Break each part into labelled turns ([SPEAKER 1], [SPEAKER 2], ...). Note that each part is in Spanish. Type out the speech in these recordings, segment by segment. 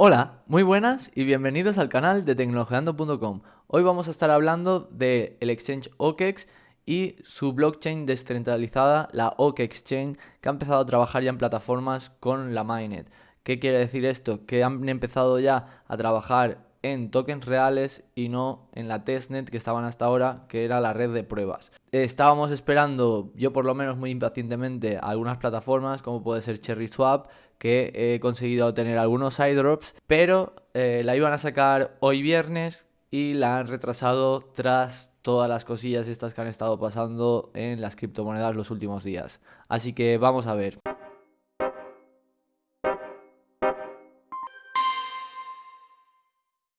[SPEAKER 1] Hola, muy buenas y bienvenidos al canal de tecnologeando.com. Hoy vamos a estar hablando del el exchange OKEX y su blockchain descentralizada, la OKEX Chain, que ha empezado a trabajar ya en plataformas con la Mainnet. ¿Qué quiere decir esto? Que han empezado ya a trabajar en tokens reales y no en la testnet que estaban hasta ahora, que era la red de pruebas. Estábamos esperando, yo por lo menos muy impacientemente, algunas plataformas como puede ser Cherry Swap, que he conseguido obtener algunos iDrops, pero eh, la iban a sacar hoy viernes y la han retrasado tras todas las cosillas estas que han estado pasando en las criptomonedas los últimos días. Así que vamos a ver.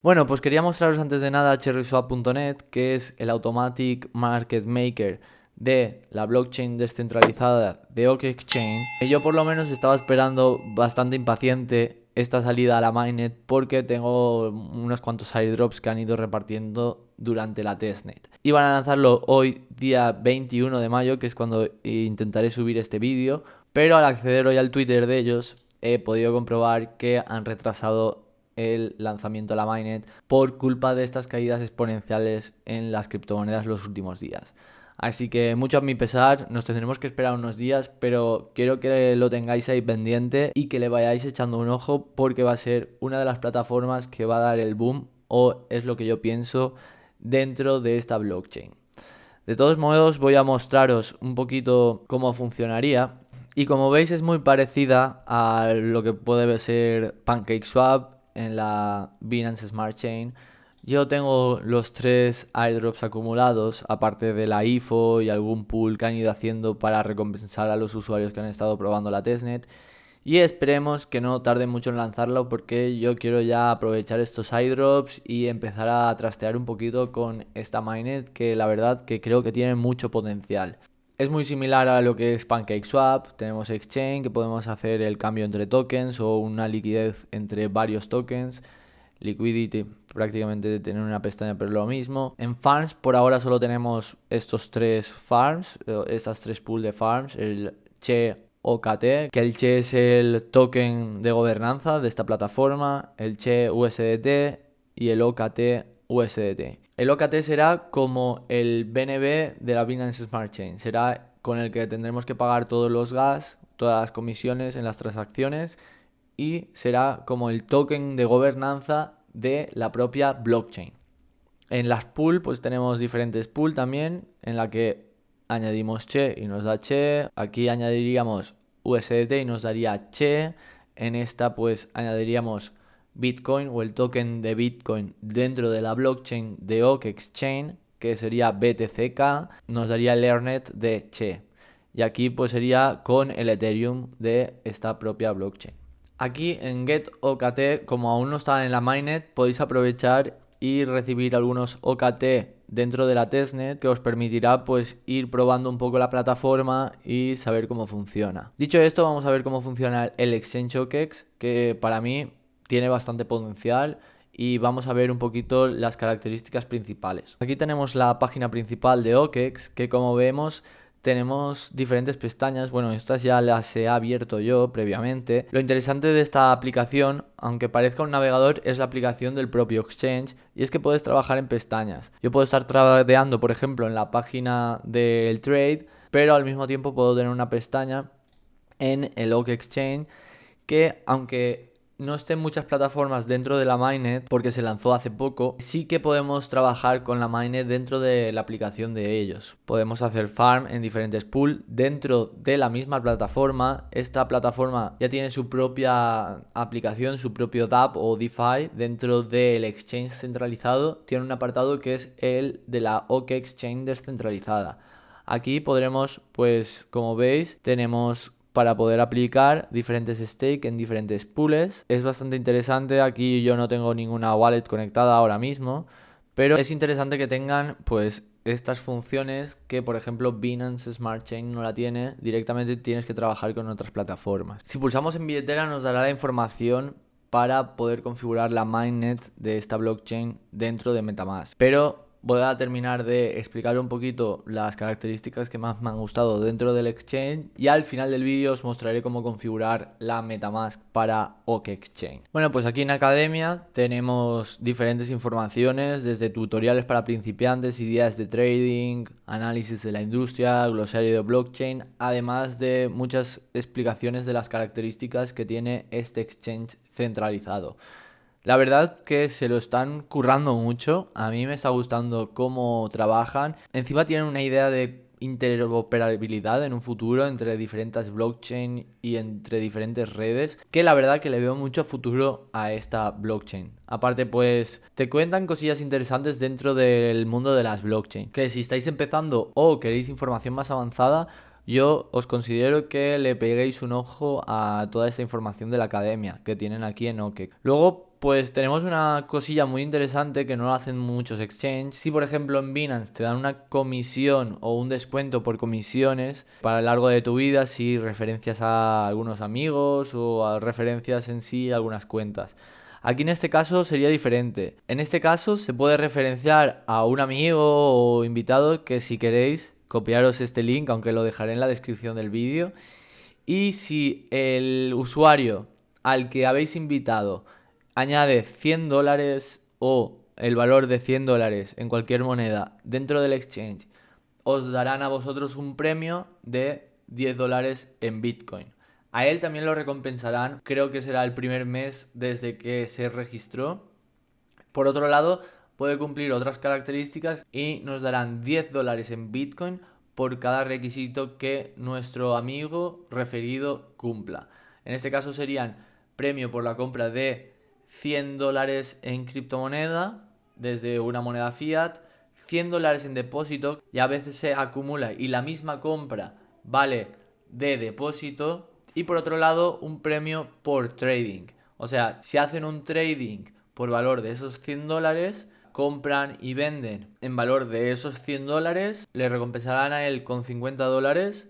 [SPEAKER 1] Bueno, pues quería mostraros antes de nada CherrySwap.net, que es el Automatic Market Maker de la blockchain descentralizada de OKExChain. Y yo por lo menos estaba esperando bastante impaciente esta salida a la mainnet porque tengo unos cuantos airdrops que han ido repartiendo durante la testnet. Iban a lanzarlo hoy día 21 de mayo, que es cuando intentaré subir este vídeo, pero al acceder hoy al Twitter de ellos he podido comprobar que han retrasado el lanzamiento de la mainnet por culpa de estas caídas exponenciales en las criptomonedas los últimos días. Así que mucho a mi pesar, nos tendremos que esperar unos días, pero quiero que lo tengáis ahí pendiente y que le vayáis echando un ojo porque va a ser una de las plataformas que va a dar el boom o es lo que yo pienso dentro de esta blockchain. De todos modos voy a mostraros un poquito cómo funcionaría y como veis es muy parecida a lo que puede ser PancakeSwap en la Binance Smart Chain. Yo tengo los tres airdrops acumulados, aparte de la IFO y algún pool que han ido haciendo para recompensar a los usuarios que han estado probando la testnet. Y esperemos que no tarde mucho en lanzarlo porque yo quiero ya aprovechar estos airdrops y empezar a trastear un poquito con esta mainnet que la verdad que creo que tiene mucho potencial. Es muy similar a lo que es PancakeSwap, tenemos Exchange que podemos hacer el cambio entre tokens o una liquidez entre varios tokens. Liquidity prácticamente tener una pestaña pero lo mismo. En farms por ahora solo tenemos estos tres farms, eh, estas tres pools de farms, el Che OKT, que el Che es el token de gobernanza de esta plataforma, el Che USDT y el OKT USDT. El OKT será como el BNB de la Binance Smart Chain. Será con el que tendremos que pagar todos los gas, todas las comisiones en las transacciones y será como el token de gobernanza de la propia blockchain. En las pool pues tenemos diferentes pool también en la que añadimos Che y nos da Che. Aquí añadiríamos USDT y nos daría Che. En esta pues añadiríamos Bitcoin o el token de Bitcoin dentro de la blockchain de Oak Exchange, que sería BTCK, nos daría el de Che. Y aquí pues sería con el Ethereum de esta propia blockchain. Aquí en Get OKT, como aún no está en la mainnet, podéis aprovechar y recibir algunos OKT dentro de la testnet que os permitirá pues ir probando un poco la plataforma y saber cómo funciona. Dicho esto, vamos a ver cómo funciona el Exchange OKEX, que para mí tiene bastante potencial y vamos a ver un poquito las características principales. Aquí tenemos la página principal de OKEX que como vemos tenemos diferentes pestañas, bueno, estas ya las he abierto yo previamente. Lo interesante de esta aplicación, aunque parezca un navegador, es la aplicación del propio Exchange y es que puedes trabajar en pestañas. Yo puedo estar tradeando, por ejemplo, en la página del trade, pero al mismo tiempo puedo tener una pestaña en el OK Exchange que aunque no estén muchas plataformas dentro de la mainnet porque se lanzó hace poco, sí que podemos trabajar con la mainnet dentro de la aplicación de ellos. Podemos hacer farm en diferentes pools dentro de la misma plataforma. Esta plataforma ya tiene su propia aplicación, su propio DApp o DeFi dentro del exchange centralizado. Tiene un apartado que es el de la OK Exchange descentralizada. Aquí podremos, pues como veis, tenemos para poder aplicar diferentes stakes en diferentes pools. Es bastante interesante, aquí yo no tengo ninguna wallet conectada ahora mismo, pero es interesante que tengan pues estas funciones que por ejemplo Binance Smart Chain no la tiene, directamente tienes que trabajar con otras plataformas. Si pulsamos en billetera nos dará la información para poder configurar la mainnet de esta blockchain dentro de Metamask. Pero voy a terminar de explicar un poquito las características que más me han gustado dentro del exchange y al final del vídeo os mostraré cómo configurar la Metamask para OK Exchange. Bueno, pues aquí en Academia tenemos diferentes informaciones desde tutoriales para principiantes, ideas de trading, análisis de la industria, glosario de blockchain, además de muchas explicaciones de las características que tiene este exchange centralizado. La verdad que se lo están currando mucho. A mí me está gustando cómo trabajan. Encima tienen una idea de interoperabilidad en un futuro entre diferentes blockchain y entre diferentes redes que la verdad que le veo mucho futuro a esta blockchain aparte pues te cuentan cosillas interesantes dentro del mundo de las blockchain que si estáis empezando o queréis información más avanzada yo os considero que le peguéis un ojo a toda esta información de la academia que tienen aquí en OKEK. Luego pues tenemos una cosilla muy interesante que no lo hacen muchos exchanges. Si por ejemplo en Binance te dan una comisión o un descuento por comisiones para el largo de tu vida, si referencias a algunos amigos o a referencias en sí algunas cuentas. Aquí en este caso sería diferente. En este caso se puede referenciar a un amigo o invitado que si queréis copiaros este link, aunque lo dejaré en la descripción del vídeo. Y si el usuario al que habéis invitado añade 100 dólares o el valor de 100 dólares en cualquier moneda dentro del exchange, os darán a vosotros un premio de 10 dólares en Bitcoin. A él también lo recompensarán, creo que será el primer mes desde que se registró. Por otro lado, puede cumplir otras características y nos darán 10 dólares en Bitcoin por cada requisito que nuestro amigo referido cumpla. En este caso serían premio por la compra de 100 dólares en criptomoneda desde una moneda fiat, 100 dólares en depósito y a veces se acumula y la misma compra vale de depósito y por otro lado un premio por trading. O sea, si hacen un trading por valor de esos 100 dólares, compran y venden en valor de esos 100 dólares, le recompensarán a él con 50 dólares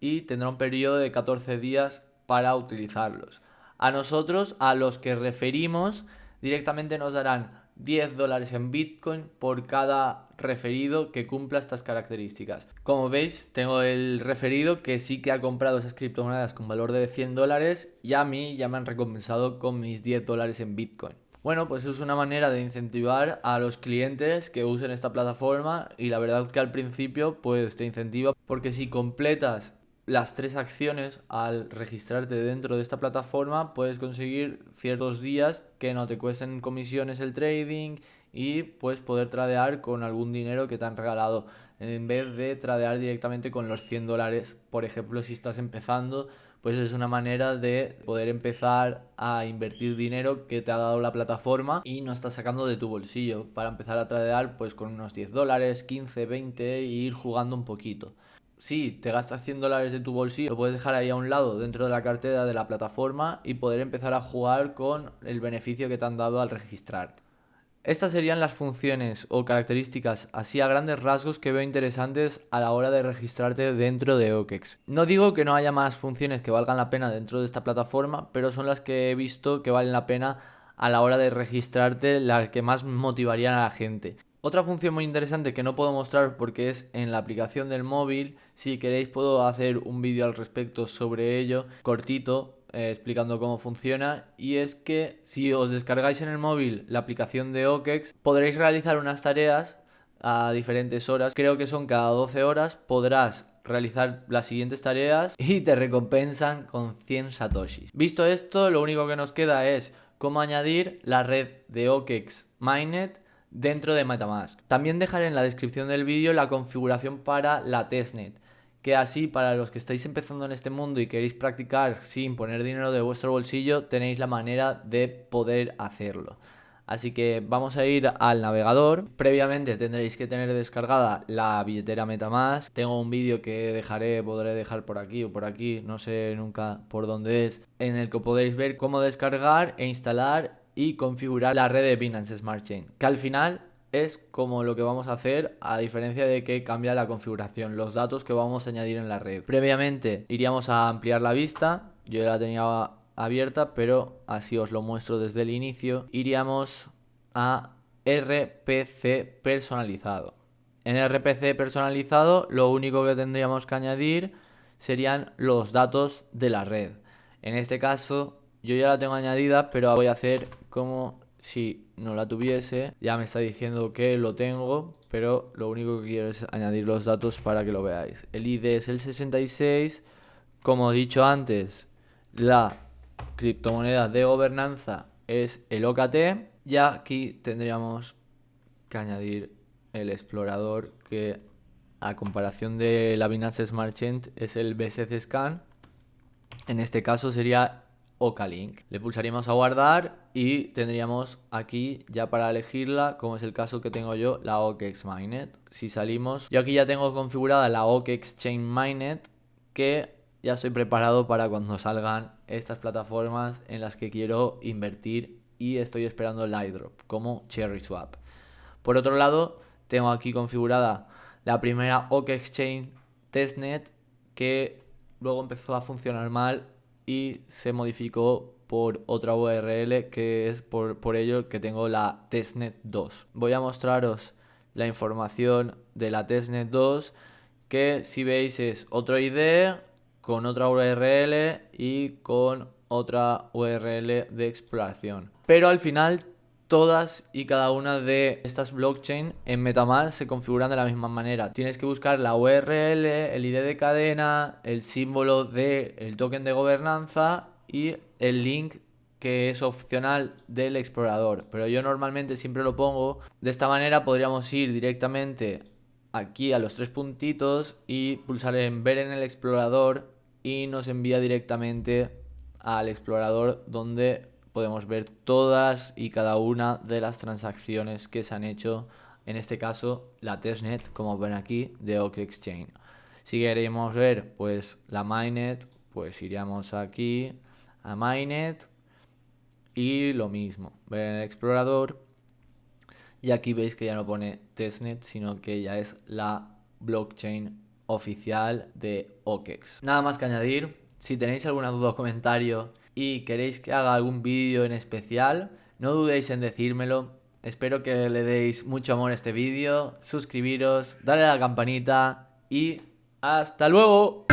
[SPEAKER 1] y tendrá un periodo de 14 días para utilizarlos. A nosotros, a los que referimos, directamente nos darán 10 dólares en Bitcoin por cada referido que cumpla estas características. Como veis, tengo el referido que sí que ha comprado esas criptomonedas con valor de 100 dólares y a mí ya me han recompensado con mis 10 dólares en Bitcoin. Bueno, pues es una manera de incentivar a los clientes que usen esta plataforma y la verdad que al principio pues te incentiva porque si completas las tres acciones al registrarte dentro de esta plataforma puedes conseguir ciertos días que no te cuesten comisiones el trading y puedes poder tradear con algún dinero que te han regalado en vez de tradear directamente con los 100 dólares. Por ejemplo si estás empezando pues es una manera de poder empezar a invertir dinero que te ha dado la plataforma y no estás sacando de tu bolsillo. Para empezar a tradear pues con unos 10 dólares 15 20 e ir jugando un poquito si te gastas 100 dólares de tu bolsillo, lo puedes dejar ahí a un lado dentro de la cartera de la plataforma y poder empezar a jugar con el beneficio que te han dado al registrarte. Estas serían las funciones o características así a grandes rasgos que veo interesantes a la hora de registrarte dentro de OKEX. No digo que no haya más funciones que valgan la pena dentro de esta plataforma, pero son las que he visto que valen la pena a la hora de registrarte, las que más motivarían a la gente. Otra función muy interesante que no puedo mostrar porque es en la aplicación del móvil, si queréis puedo hacer un vídeo al respecto sobre ello, cortito, eh, explicando cómo funciona. Y es que si os descargáis en el móvil la aplicación de OKEX podréis realizar unas tareas a diferentes horas, creo que son cada 12 horas, podrás realizar las siguientes tareas y te recompensan con 100 satoshis. Visto esto, lo único que nos queda es cómo añadir la red de OKEX Mainnet dentro de Metamask. También dejaré en la descripción del vídeo la configuración para la testnet, que así para los que estáis empezando en este mundo y queréis practicar sin poner dinero de vuestro bolsillo, tenéis la manera de poder hacerlo. Así que vamos a ir al navegador. Previamente tendréis que tener descargada la billetera Metamask. Tengo un vídeo que dejaré, podré dejar por aquí o por aquí, no sé nunca por dónde es, en el que podéis ver cómo descargar e instalar y configurar la red de Binance Smart Chain, que al final es como lo que vamos a hacer a diferencia de que cambia la configuración, los datos que vamos a añadir en la red. Previamente iríamos a ampliar la vista, yo ya la tenía abierta, pero así os lo muestro desde el inicio. Iríamos a RPC personalizado. En RPC personalizado lo único que tendríamos que añadir serían los datos de la red. En este caso yo ya la tengo añadida, pero voy a hacer como si no la tuviese. Ya me está diciendo que lo tengo, pero lo único que quiero es añadir los datos para que lo veáis. El ID es el 66. Como he dicho antes, la criptomoneda de gobernanza es el OKT. Y aquí tendríamos que añadir el explorador que a comparación de la Binance Smart Chain es el BSC Scan. En este caso sería OKLink. Le pulsaríamos a guardar y tendríamos aquí ya para elegirla, como es el caso que tengo yo, la OKEx. Si salimos, yo aquí ya tengo configurada la OKEx que ya estoy preparado para cuando salgan estas plataformas en las que quiero invertir y estoy esperando el iDrop como Cherry Swap. Por otro lado, tengo aquí configurada la primera OK Testnet que luego empezó a funcionar mal y se modificó por otra URL que es por, por ello que tengo la testnet 2. Voy a mostraros la información de la testnet 2 que si veis es otro ID con otra URL y con otra URL de exploración. Pero al final todas y cada una de estas blockchain en Metamask se configuran de la misma manera. Tienes que buscar la URL, el ID de cadena, el símbolo del token de gobernanza y el link que es opcional del explorador. Pero yo normalmente siempre lo pongo. De esta manera podríamos ir directamente aquí a los tres puntitos y pulsar en ver en el explorador y nos envía directamente al explorador donde podemos ver todas y cada una de las transacciones que se han hecho, en este caso la testnet, como ven aquí, de OK Exchange. Si queremos ver pues la mainnet, pues iríamos aquí a mainnet y lo mismo, ver en el explorador y aquí veis que ya no pone testnet, sino que ya es la blockchain oficial de OKEX. Nada más que añadir, si tenéis alguna duda o comentario y queréis que haga algún vídeo en especial, no dudéis en decírmelo. Espero que le deis mucho amor a este vídeo, suscribiros, darle a la campanita y ¡hasta luego!